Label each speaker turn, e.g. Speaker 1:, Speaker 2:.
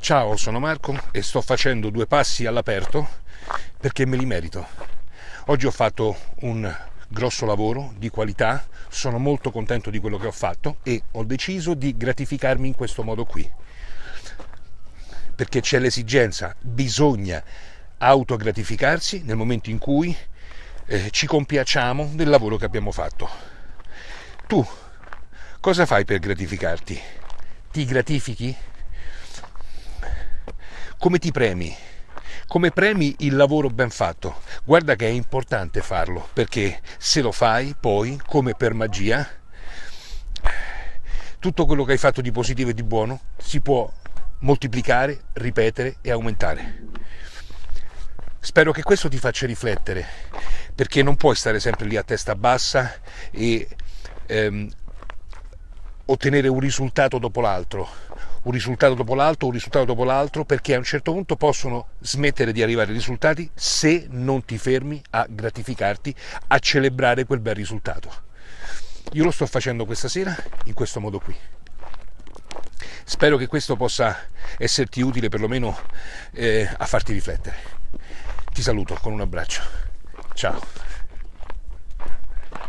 Speaker 1: Ciao, sono Marco e sto facendo due passi all'aperto perché me li merito. Oggi ho fatto un grosso lavoro di qualità, sono molto contento di quello che ho fatto e ho deciso di gratificarmi in questo modo qui. Perché c'è l'esigenza, bisogna autogratificarsi nel momento in cui eh, ci compiacciamo del lavoro che abbiamo fatto. Tu cosa fai per gratificarti? Ti gratifichi? Come ti premi? Come premi il lavoro ben fatto? Guarda che è importante farlo, perché se lo fai poi, come per magia, tutto quello che hai fatto di positivo e di buono si può moltiplicare, ripetere e aumentare. Spero che questo ti faccia riflettere, perché non puoi stare sempre lì a testa bassa e ehm, ottenere un risultato dopo l'altro un risultato dopo l'altro, un risultato dopo l'altro, perché a un certo punto possono smettere di arrivare i risultati se non ti fermi a gratificarti, a celebrare quel bel risultato. Io lo sto facendo questa sera in questo modo qui. Spero che questo possa esserti utile perlomeno eh, a farti riflettere. Ti saluto con un abbraccio. Ciao.